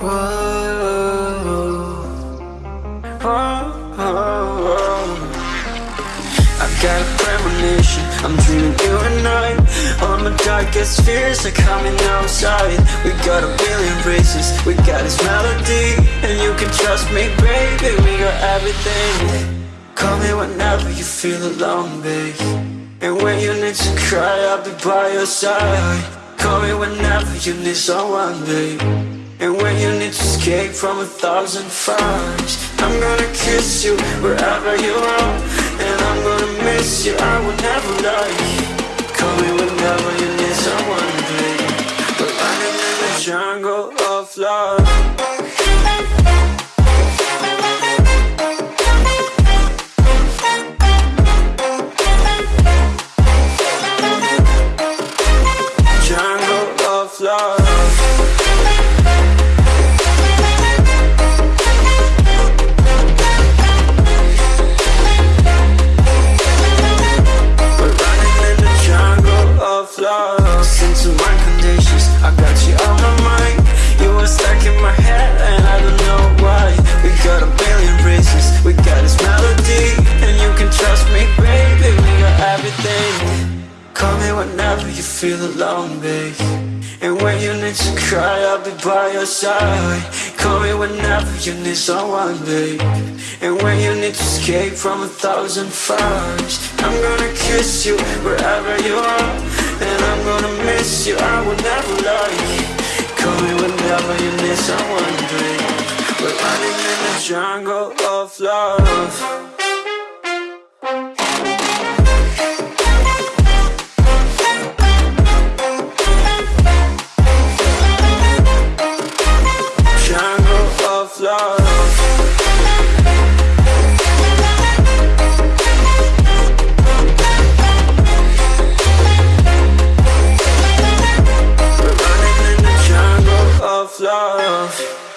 Oh, oh, oh, I got a premonition, I'm dreaming you and I. All my darkest fears are coming outside. We got a billion races, we got this melody And you can trust me, baby, we got everything. Call me whenever you feel alone, babe. And when you need to cry, I'll be by your side. Call me whenever you need someone, babe And when you need to escape from a thousand fires I'm gonna kiss you wherever you are. And I'm gonna miss you, I will never lie Call me whenever you need someone, babe We're running in the jungle of love. Jungle of love Listen to my conditions, I got you on my mind. You were stuck in my head and I don't know why. We got a billion reasons, we got this melody And you can trust me, baby, we got everything. Call me whenever you feel alone, babe. And when you need to cry, I'll be by your side. Call me whenever you need someone, babe. And when you need to escape from a thousand fires I'm gonna kiss you wherever you are. And I'm gonna miss you, I will never love you. Call me whenever you miss someone to dream We're running in the jungle of love. Jungle of love. love.